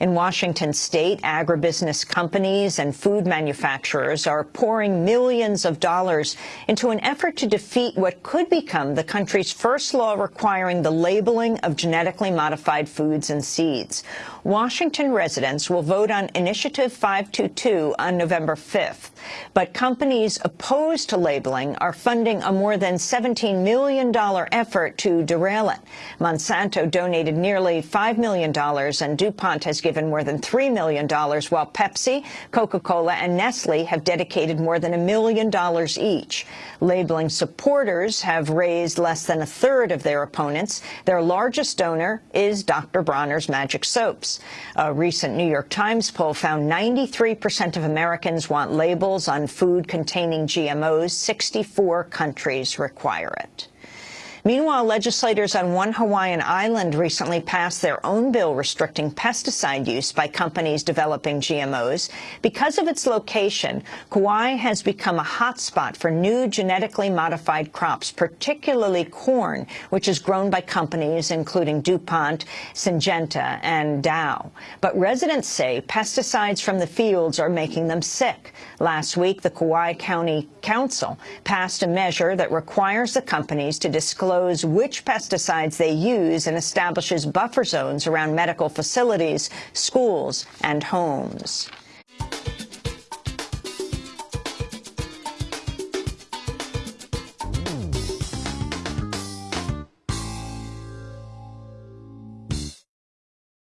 In Washington state, agribusiness companies and food manufacturers are pouring millions of dollars into an effort to defeat what could become the country's first law requiring the labeling of genetically modified foods and seeds. Washington residents will vote on Initiative 522 on November 5th. But companies opposed to labeling are funding a more than $17 million effort to derail it. Monsanto donated nearly $5 million, and DuPont has given more than $3 million, while Pepsi, Coca-Cola, and Nestle have dedicated more than a million dollars each. Labeling supporters have raised less than a third of their opponents. Their largest donor is Dr. Bronner's Magic Soaps. A recent New York Times poll found 93% of Americans want labels on food containing GMOs. 64 countries require it. Meanwhile, legislators on one Hawaiian island recently passed their own bill restricting pesticide use by companies developing GMOs. Because of its location, Kauai has become a hotspot for new genetically modified crops, particularly corn, which is grown by companies including DuPont, Syngenta, and Dow. But residents say pesticides from the fields are making them sick. Last week, the Kauai County Council passed a measure that requires the companies to disclose disclose which pesticides they use and establishes buffer zones around medical facilities, schools, and homes.